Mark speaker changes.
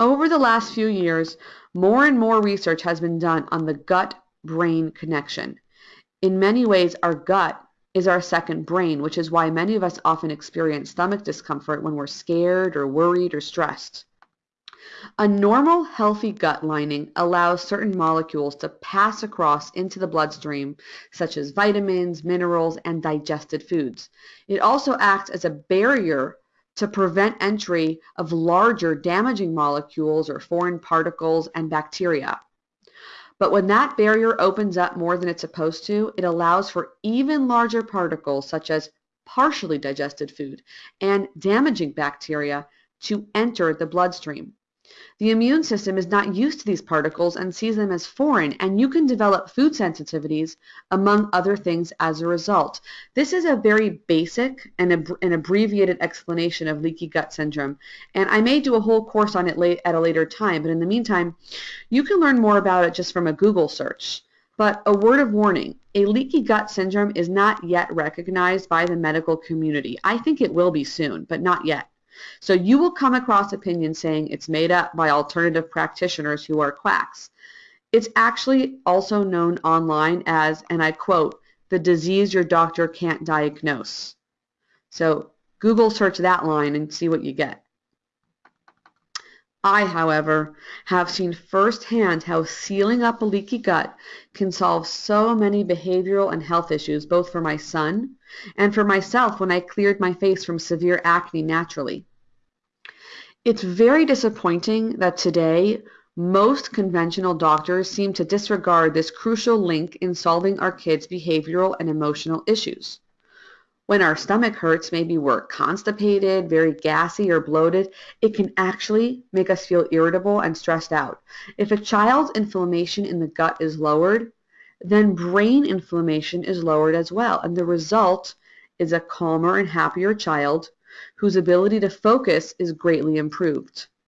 Speaker 1: Over the last few years, more and more research has been done on the gut-brain connection. In many ways, our gut is our second brain, which is why many of us often experience stomach discomfort when we're scared or worried or stressed. A normal, healthy gut lining allows certain molecules to pass across into the bloodstream, such as vitamins, minerals, and digested foods. It also acts as a barrier to prevent entry of larger damaging molecules or foreign particles and bacteria. But when that barrier opens up more than it's supposed to, it allows for even larger particles such as partially digested food and damaging bacteria to enter the bloodstream. The immune system is not used to these particles and sees them as foreign, and you can develop food sensitivities, among other things, as a result. This is a very basic and ab an abbreviated explanation of leaky gut syndrome, and I may do a whole course on it late, at a later time, but in the meantime, you can learn more about it just from a Google search. But a word of warning, a leaky gut syndrome is not yet recognized by the medical community. I think it will be soon, but not yet. So you will come across opinions saying it's made up by alternative practitioners who are quacks. It's actually also known online as, and I quote, the disease your doctor can't diagnose. So Google search that line and see what you get. I, however, have seen firsthand how sealing up a leaky gut can solve so many behavioral and health issues, both for my son and for myself when I cleared my face from severe acne naturally. It's very disappointing that today most conventional doctors seem to disregard this crucial link in solving our kids' behavioral and emotional issues. When our stomach hurts, maybe we're constipated, very gassy or bloated, it can actually make us feel irritable and stressed out. If a child's inflammation in the gut is lowered, then brain inflammation is lowered as well, and the result is a calmer and happier child whose ability to focus is greatly improved.